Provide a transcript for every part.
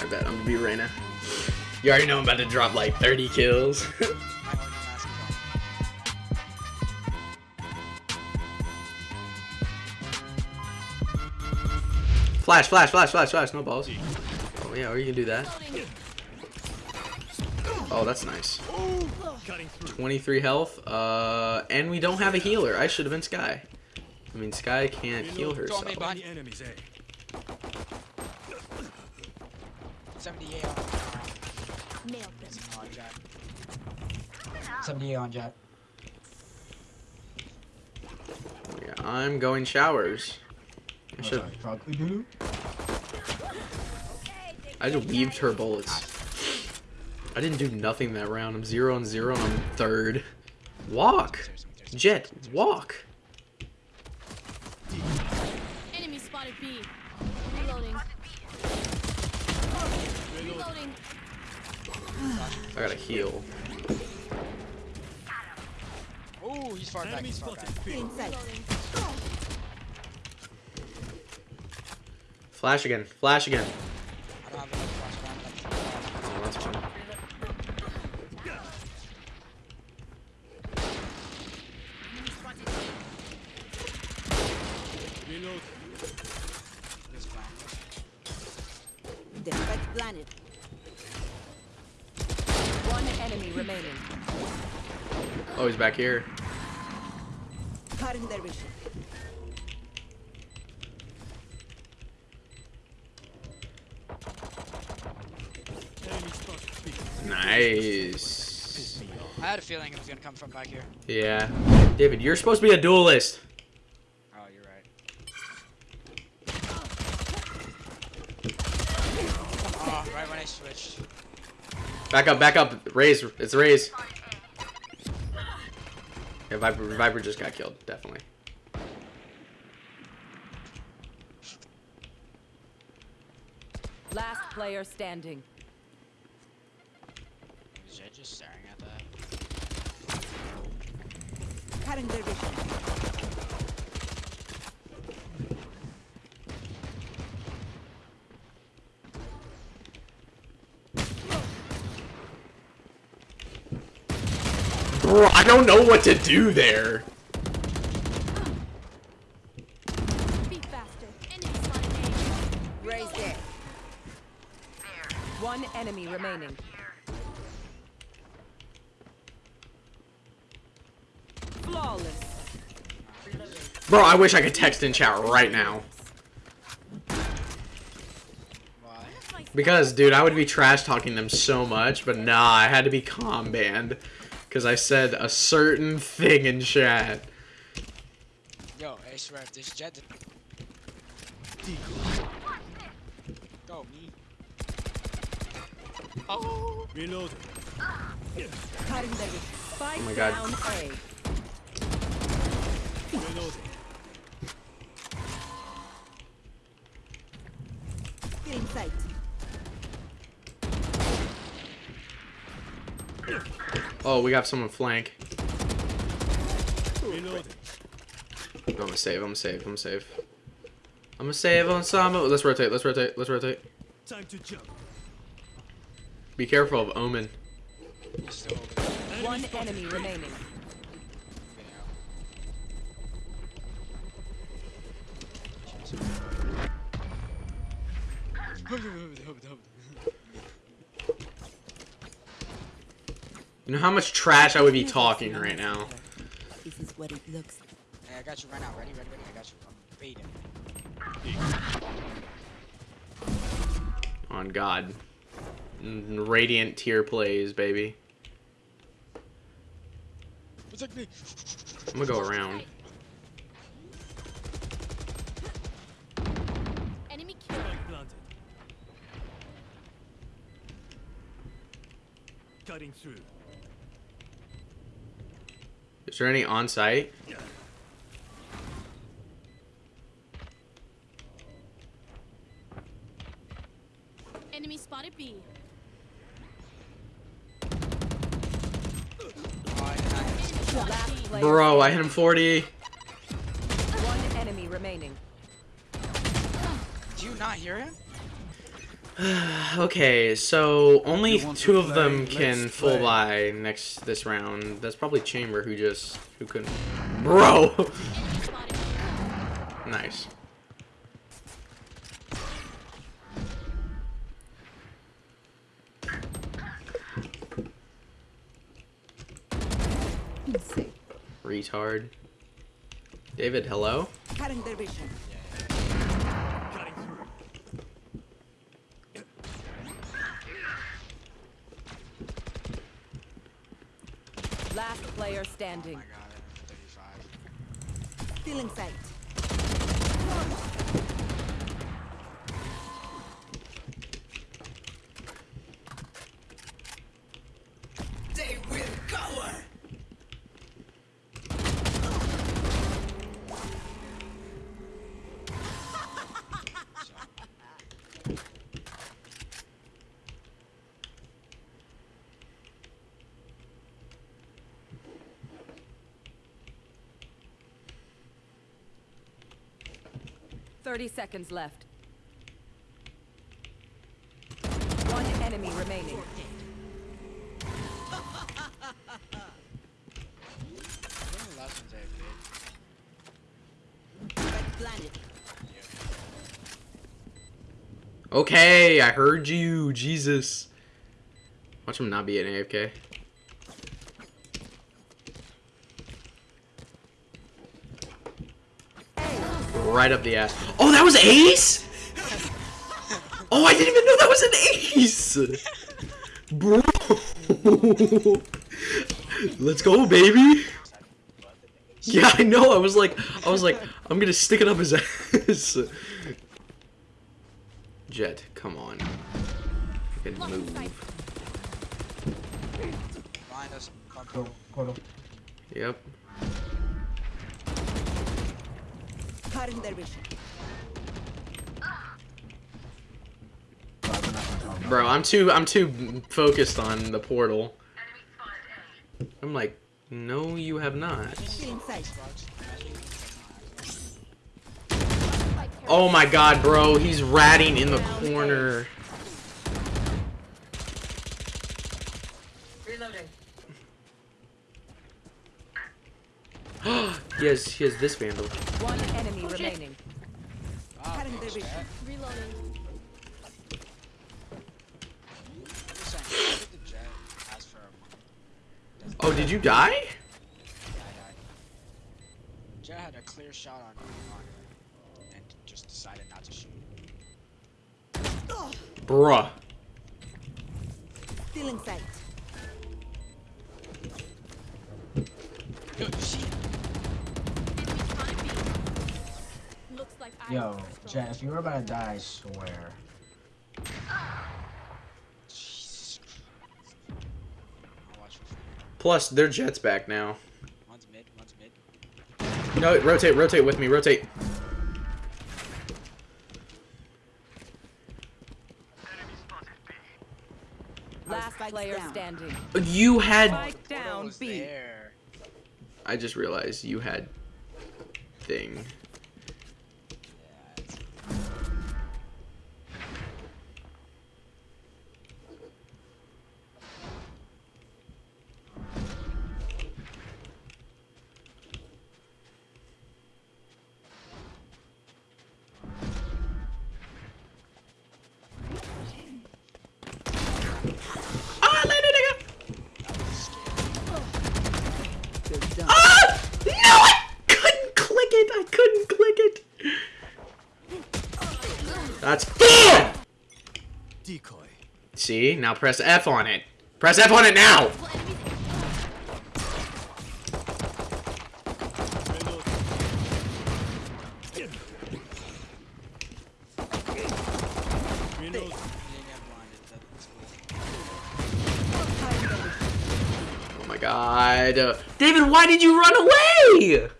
I bet I'm gonna be Reyna. You already know I'm about to drop like 30 kills. Flash, flash, flash, flash, flash. No balls. Oh yeah, or you can do that. Oh, that's nice. 23 health. Uh, and we don't have a healer. I should have been Skye. I mean, Skye can't heal herself. me behind you. enemies, eh? 78 on. Nailed them. on Jack. 78 on Jack. Yeah, I'm going showers. I oh, should. I just weaved her bullets. I didn't do nothing that round. I'm zero and zero and I'm third. Walk! Jett, walk! Enemy spotted B. Reloading. Reloading. I gotta heal. Oh, he's far back. He's far back. spotted. B. Reloading. Flash again, flash again. He's back here. Cutting their vision. Enemy spotted. B. Nice. I had a feeling it was gonna come from back here. Yeah. David, you're supposed to be a duelist. Oh, you're right. Oh, right when I switched. Back up, back up. Raze, it's Raze. Yeah, Viper, Viper just got killed, definitely. Last player standing. Is Jett just staring at that? Cutting their vision. Bro, I don't know what to do there. Be faster. Enemy spotted A. Raze there. One enemy remaining. Flawless. Bro, I wish I could text in chat right now. Because, dude, I would be trash talking them so much, but nah, I had to be comm banned. Because I said a certain thing in chat. Yo, I swear this Jett. Go me. Oh. Reload. Cutting their vision. Spike Oh my God. down A. Reload. Still in sight. Oh, we got someone flank. Reload. I'm gonna save, I'm gonna save, I'm gonna save. I'm gonna save on some. Let's rotate, let's rotate, let's rotate. Time to jump. Be careful of Omen. He's still over there. Enemy One spotted. enemy remaining. You know how much trash I would be talking right now. This is what it looks like. Hey, I got you right now. Ready, ready, ready. I got you. I'm baiting. On God. Mm, Radiant tier plays, baby. Protect me. I'm gonna go around. Enemy killed. Cutting through. Is there any on site? Enemy spotted B. I did not hit him. Enemy spotted B. Bro, I hit him 40. One enemy remaining. Do you not hear him? Okay, so only two of them can Let's full buy next this round. That's probably Chamber who just who couldn't. Bro, Enemy spotted B. nice. Retard. David, hello. Cutting their vision. Cutting through. Last player Oh standing. my god, I'm 35. Still in sight. Thirty seconds left. One enemy remaining. Okay, I heard you. Jesus. Watch him not be an AFK. Right up the ass. Oh, that was Ace? Oh, I didn't even know that was an Ace. Bro. Let's go, baby. Yeah, I know. I was like, I was like, I'm gonna stick it up his ass. Jett, come on. You can move. Behind us. Come, Go, portal. Yep. Cutting their vision. Bro, we're not gonna talk about Bro, I'm too I'm too focused on the portal. I'm like, no, you have not. Still in sight. Spike carrier. Oh my god, bro, he's ratting in the corner. he has he has this vandal. One enemy oh, remaining. Wow, Cutting their thanks, vision. chat. Reloading. I'm just saying, look at the Jett as for a Oh, did you die? Yeah, I died. Jett had a clear shot on on her and just decided not to shoot. Bruh. Still in sight. Yo, was first Jett, if you were about to die, I swear. Jesus Christ. I'll watch you. Plus, their Jett's back now. One's mid, one's mid. No, rotate, rotate with me, rotate. Last player standing. You had. Spike down was B. there. I just realized you had. Thing. See, now press F on it. Press F on it now. Oh my god. David, why did you run away?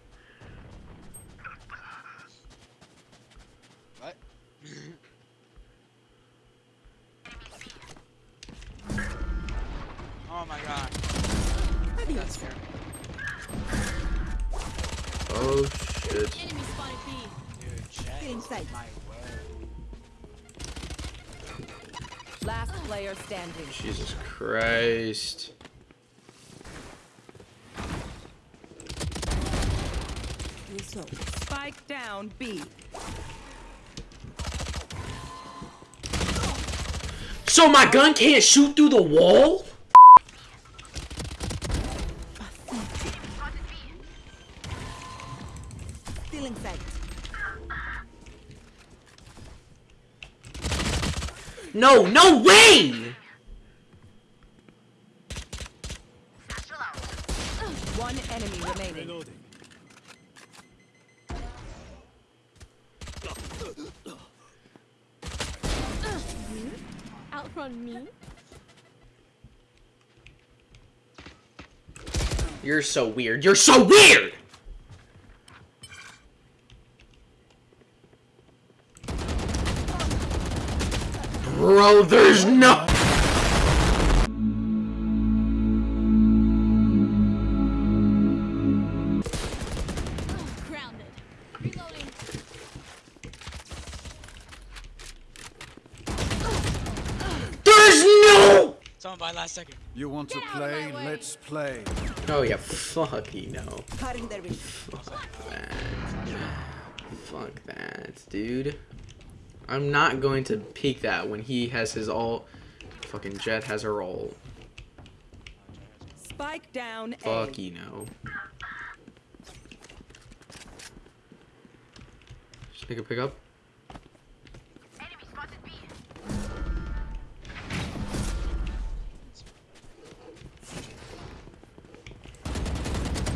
Is sight. my way. Last player standing. Jesus Christ. Spike down B. So my gun can't shoot through the wall? No, no way! One enemy remaining. Reloading. Outrun me? You're so weird. You're so weird! Bro, there's no... There's no... By last second. You want to Get out of play? Let's play. Oh yeah, fuck you know. Cutting their vision. Fuck that. Fuck that, dude. I'm not going to peek that when he has his all. Fucking Jett has her ult. Spike down A. Fuck you know. Just make a pick up.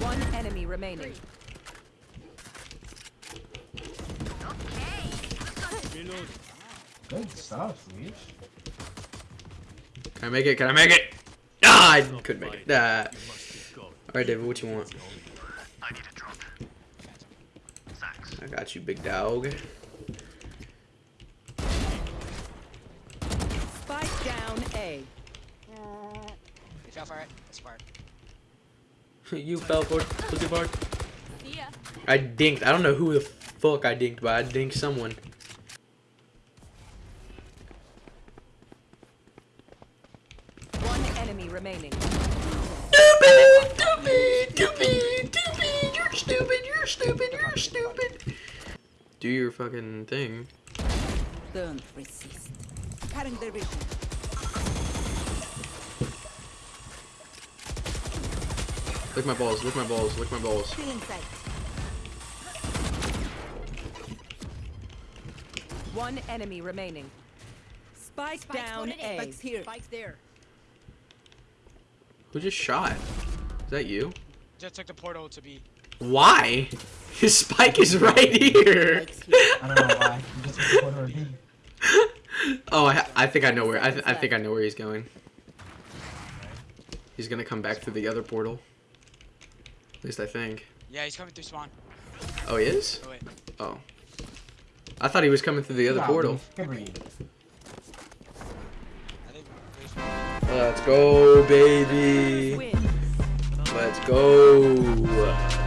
One enemy remaining. Reloading. Good stuff, Leech. Can I make it? Can I make it? Ah, I couldn't make it. Ah. Alright, David, what you want? I need a drunk. I got you, big dog. Spike down A. You fell for it. That's smart. you fell for it. Look at Bart. I dinked. I don't know who the fuck I dinked, but I dinked someone. Do your fucking thing. Don't resist. Cutting their vision. Lick my balls, lick my balls, lick my balls. One enemy remaining. Spike down A. Spike's here. Spike's there. Who just shot? Is that you? Just took the portal to be. Why? His spike is right here. I don't know why. You just went to Puerto Oh, I, I think I know where. I, th I think I know where he's going. He's gonna come back through the other portal. At least I think. Yeah, he's coming through spawn. Oh, he is? Oh. Oh. I thought he was coming through the other Nah, portal. Leech, Good read. I think. wait, Let's go, baby. Let's go.